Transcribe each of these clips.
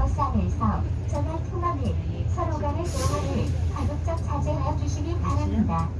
버스 안에서 전화 통화및 서로 간의 대화를 가급적 자제하여 주시기 바랍니다.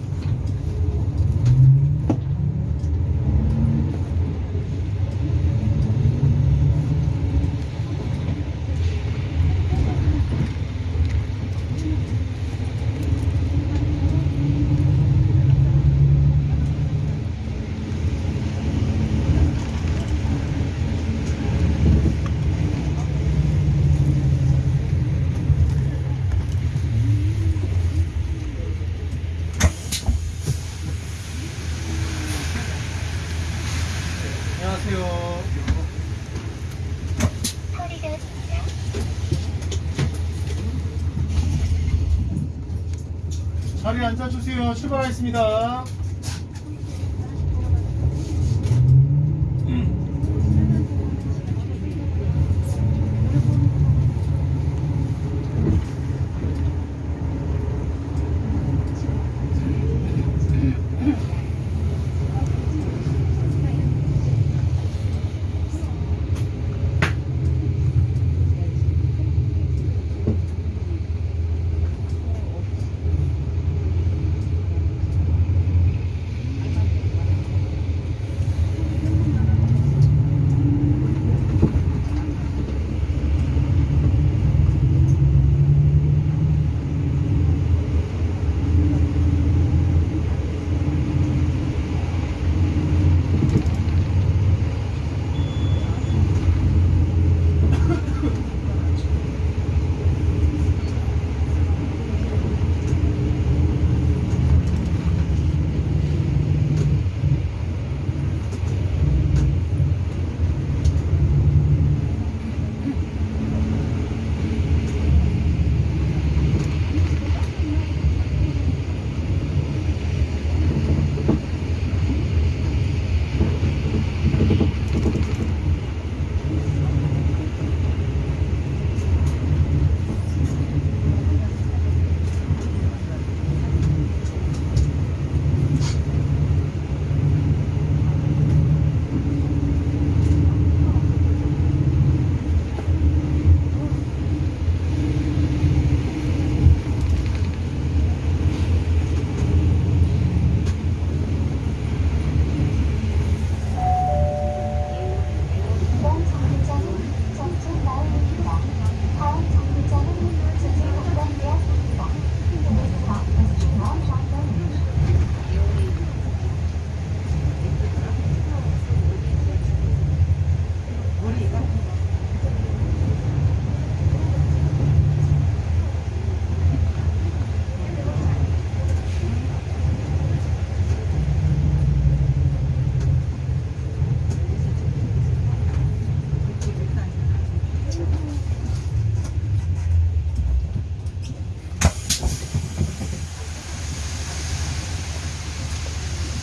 자리에 앉아주세요. 출발하겠습니다.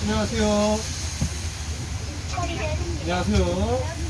안녕하세요. 안녕하세요.